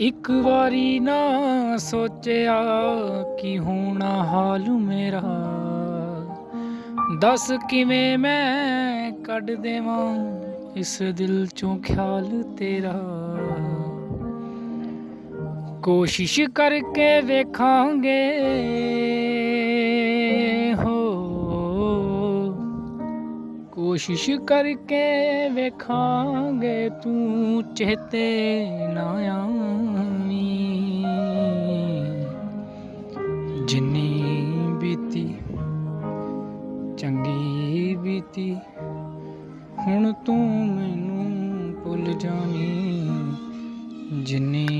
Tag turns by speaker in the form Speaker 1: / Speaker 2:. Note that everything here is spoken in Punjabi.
Speaker 1: ਇੱਕ ਵਾਰੀ ਨਾ ਸੋਚਿਆ ਕਿ ਹੋਣਾ ਹਾਲ ਮੇਰਾ। ਦੱਸ ਕਿਵੇਂ ਮੈਂ ਕੱਢ ਦੇਵਾਂ ਇਸ ਦਿਲ ਚੋਂ ਖਿਆਲ ਤੇਰਾ। ਕੋਸ਼ਿਸ਼ ਕਰਕੇ ਵੇਖਾਂਗੇ, ਹੋ ਕੋਸ਼ਿਸ਼ ਕਰਕੇ ਵੇਖਾਂਗੇ ਤੂੰ ਚੇਤੇ ਨਾ ਆਵੀਂ। ਜਿੰਨੀ ਬੀਤੀ, ਚੰਗੀ ਬੀਤੀ, ਹੁਣ ਤੂੰ ਮੈਨੂੰ ਭੁੱਲ ਜਾਵੀਂ। ਜਿੰਨੀ